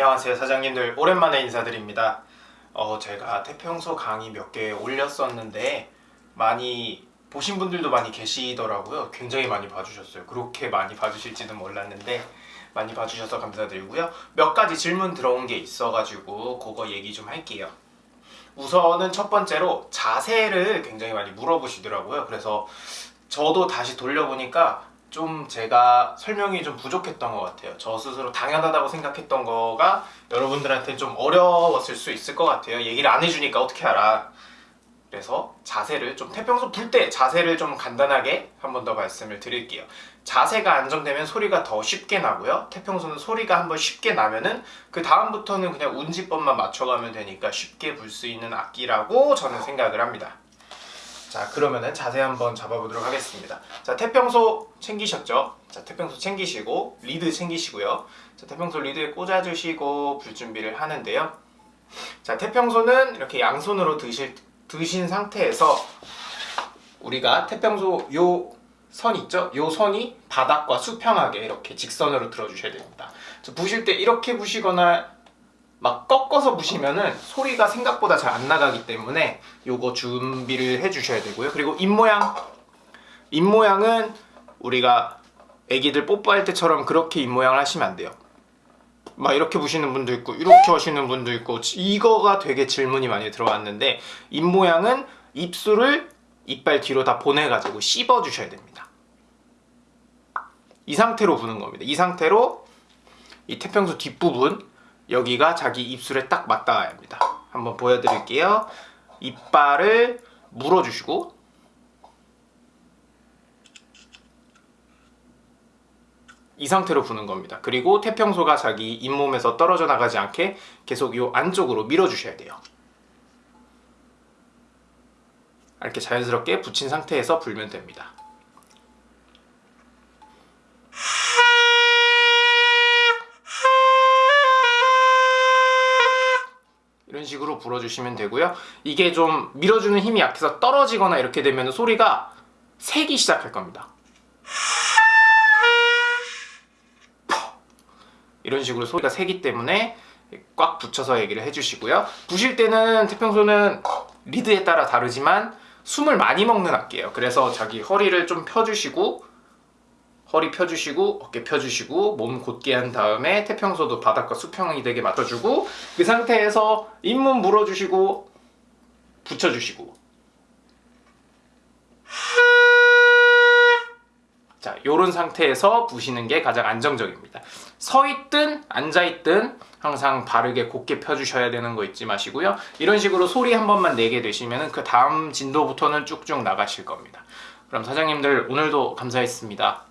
안녕하세요 사장님들. 오랜만에 인사드립니다. 어 제가 태평소 강의 몇 개 올렸었는데 많이 보신 분들도 많이 계시더라고요. 굉장히 많이 봐주셨어요. 그렇게 많이 봐주실지는 몰랐는데 많이 봐주셔서 감사드리고요. 몇 가지 질문 들어온 게 있어가지고 그거 얘기 좀 할게요. 우선은 첫 번째로 자세를 굉장히 많이 물어보시더라고요. 그래서 저도 다시 돌려보니까 좀 제가 설명이 좀 부족했던 것 같아요. 저 스스로 당연하다고 생각했던 거가 여러분들한테 좀 어려웠을 수 있을 것 같아요. 얘기를 안 해주니까 어떻게 알아? 그래서 자세를 좀 태평소 불 때 자세를 좀 간단하게 한 번 더 말씀을 드릴게요. 자세가 안정되면 소리가 더 쉽게 나고요. 태평소는 소리가 한번 쉽게 나면은 그 다음부터는 그냥 운지법만 맞춰가면 되니까 쉽게 불 수 있는 악기라고 저는 생각을 합니다 자 그러면은 자세 한번 잡아보도록 하겠습니다 자 태평소 챙기셨죠? 자 태평소 챙기시고 리드 챙기시고요 자 태평소 리드에 꽂아주시고 불 준비를 하는데요 자 태평소는 이렇게 양손으로 드실, 드신 상태에서 우리가 태평소 요 선 있죠? 요 선이 바닥과 수평하게 이렇게 직선으로 들어주셔야 됩니다 자, 부실 때 이렇게 부시거나 막 꺾어서 부시면은 소리가 생각보다 잘 안 나가기 때문에 요거 준비를 해 주셔야 되고요. 그리고 입모양. 입모양은 우리가 애기들 뽀뽀할 때처럼 그렇게 입모양을 하시면 안 돼요. 막 이렇게 부시는 분도 있고 이렇게 하시는 분도 있고 이거가 되게 질문이 많이 들어왔는데 입모양은 입술을 이빨 뒤로 다 보내가지고 씹어 주셔야 됩니다. 이 상태로 부는 겁니다. 이 상태로 이 태평소 뒷부분 여기가 자기 입술에 딱 맞닿아야 합니다. 한번 보여드릴게요. 이빨을 물어주시고. 이 상태로 부는 겁니다. 그리고 태평소가 자기 잇몸에서 떨어져 나가지 않게 계속 이 안쪽으로 밀어주셔야 돼요. 이렇게 자연스럽게 붙인 상태에서 불면 됩니다 이런 식으로 불어주시면 되고요. 이게 좀 밀어주는 힘이 약해서 떨어지거나 이렇게 되면 소리가 새기 시작할 겁니다. 이런 식으로 소리가 새기 때문에 꽉 붙여서 얘기를 해주시고요. 부실 때는 태평소는 리드에 따라 다르지만 숨을 많이 먹는 악기예요. 그래서 자기 허리를 좀 펴주시고 허리 펴주시고 어깨 펴주시고 몸 곧게 한 다음에 태평소도 바닥과 수평이 되게 맞춰주고 그 상태에서 잇몸 물어주시고 붙여주시고. 자 요런 상태에서 부시는 게 가장 안정적입니다. 서 있든 앉아 있든 항상 바르게 곧게 펴주셔야 되는 거 잊지 마시고요. 이런 식으로 소리 한 번만 내게 되시면 그 다음 진도부터는 쭉쭉 나가실 겁니다. 그럼 사장님들 오늘도 감사했습니다